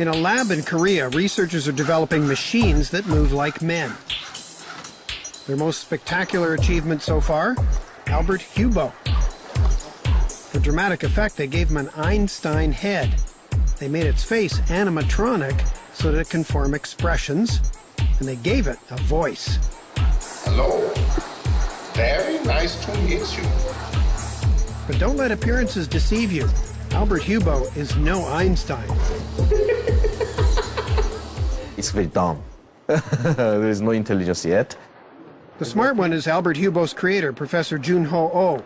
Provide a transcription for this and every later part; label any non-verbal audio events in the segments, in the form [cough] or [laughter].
In a lab in Korea, researchers are developing machines that move like men. Their most spectacular achievement so far? Albert Hubo. For dramatic effect, they gave him an Einstein head. They made its face animatronic so that it can form expressions, and they gave it a voice. Hello. Very nice to meet you. But don't let appearances deceive you. Albert Hubo is no Einstein. It's very dumb. [laughs] there is no intelligence yet. The smart one is Albert Hubo's creator, Professor Jun-ho Oh.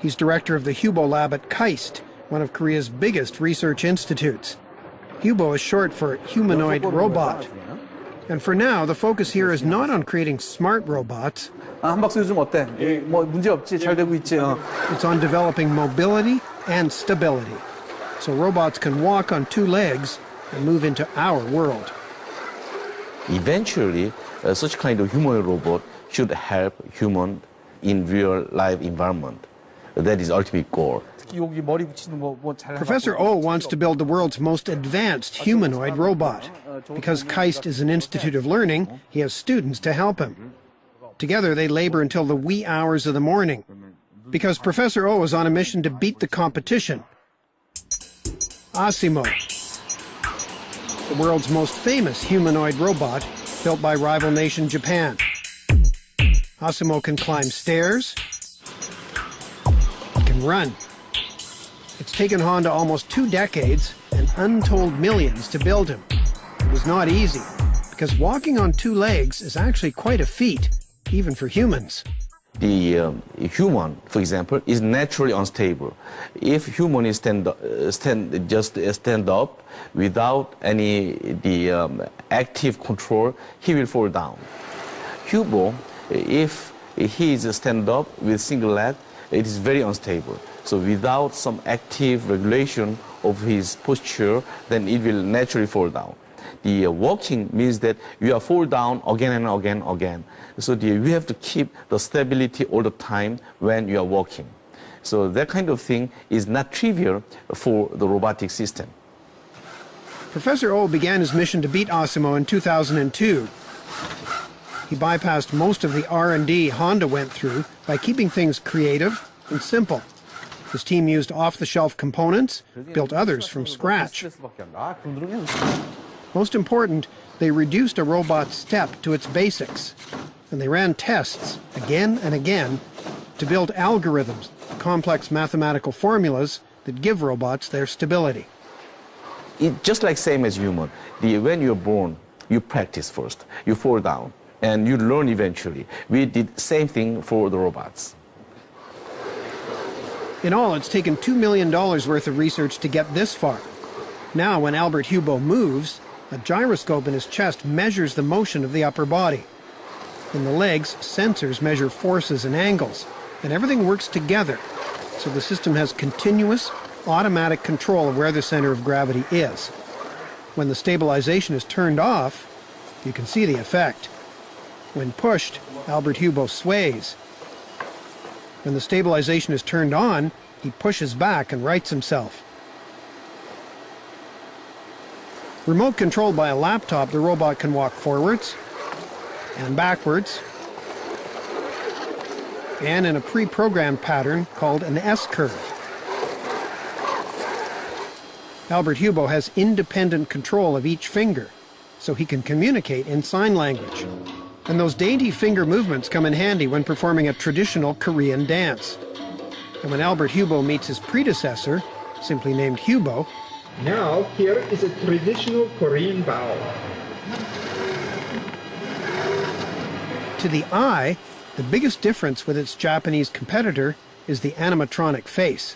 He's director of the Hubo Lab at KAIST, one of Korea's biggest research institutes. Hubo is short for humanoid robot. And for now, the focus here is not on creating smart robots. It's on developing mobility and stability, so robots can walk on two legs and move into our world. Eventually, uh, such kind of humanoid robot should help human in real life environment. That is ultimate goal. Professor O wants to build the world's most advanced humanoid robot. Because KAIST is an institute of learning, he has students to help him. Together they labor until the wee hours of the morning. Because Professor O is on a mission to beat the competition. Asimo, the world's most famous humanoid robot, built by rival nation Japan. Asimo can climb stairs. Can run. It's taken Honda almost two decades and untold millions to build him. It was not easy, because walking on two legs is actually quite a feat, even for humans. The um, human, for example, is naturally unstable. If human is stand, uh, stand just uh, stand up without any the um, active control, he will fall down. Hubo, if he is stand up with single leg, it is very unstable. So without some active regulation of his posture, then it will naturally fall down. The uh, walking means that you are fall down again and again and again. So the, you have to keep the stability all the time when you are walking. So that kind of thing is not trivial for the robotic system. Professor O began his mission to beat Asimo in 2002. He bypassed most of the R&D Honda went through by keeping things creative and simple. His team used off-the-shelf components, built others from scratch. Most important, they reduced a robot's step to its basics, and they ran tests again and again to build algorithms, complex mathematical formulas that give robots their stability. It, just like same as human, the, when you're born, you practice first, you fall down, and you learn eventually. We did same thing for the robots. In all, it's taken $2 million worth of research to get this far. Now, when Albert Hubo moves, a gyroscope in his chest measures the motion of the upper body. In the legs, sensors measure forces and angles, and everything works together, so the system has continuous, automatic control of where the center of gravity is. When the stabilization is turned off, you can see the effect. When pushed, Albert Hubo sways. When the stabilization is turned on, he pushes back and rights himself. Remote controlled by a laptop, the robot can walk forwards and backwards and in a pre-programmed pattern called an S-curve. Albert Hubo has independent control of each finger, so he can communicate in sign language. And those dainty finger movements come in handy when performing a traditional Korean dance. And when Albert Hubo meets his predecessor, simply named Hubo, Now, here is a traditional Korean bow. to the eye, the biggest difference with its Japanese competitor is the animatronic face.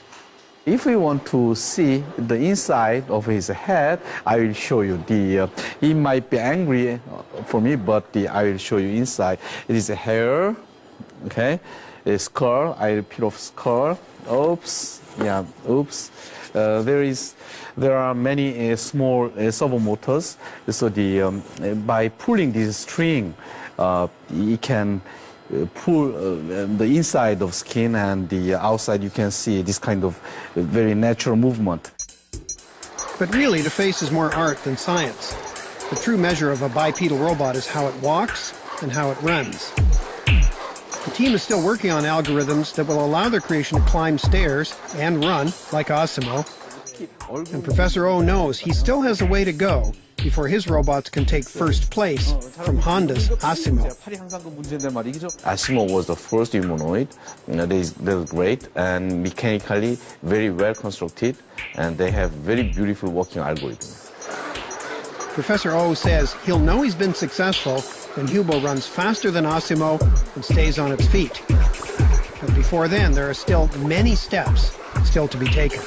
If we want to see the inside of his head, I will show you the. Uh, he might be angry uh, for me, but the, I will show you inside. It is a hair, okay, a skull. I peel off skull. Oops, yeah, oops. Uh, there is, there are many uh, small uh, servo motors. So the um, uh, by pulling this string, it can pull the inside of skin and the outside you can see this kind of very natural movement. But really, the face is more art than science. The true measure of a bipedal robot is how it walks and how it runs. The team is still working on algorithms that will allow their creation to climb stairs and run, like Asimo. And Professor O knows he still has a way to go before his robots can take first place from Honda's Asimo. Asimo was the first humanoid. They, they're great and mechanically very well constructed, and they have very beautiful working algorithm. Professor O says he'll know he's been successful when Hubo runs faster than Asimo and stays on its feet. But before then, there are still many steps still to be taken.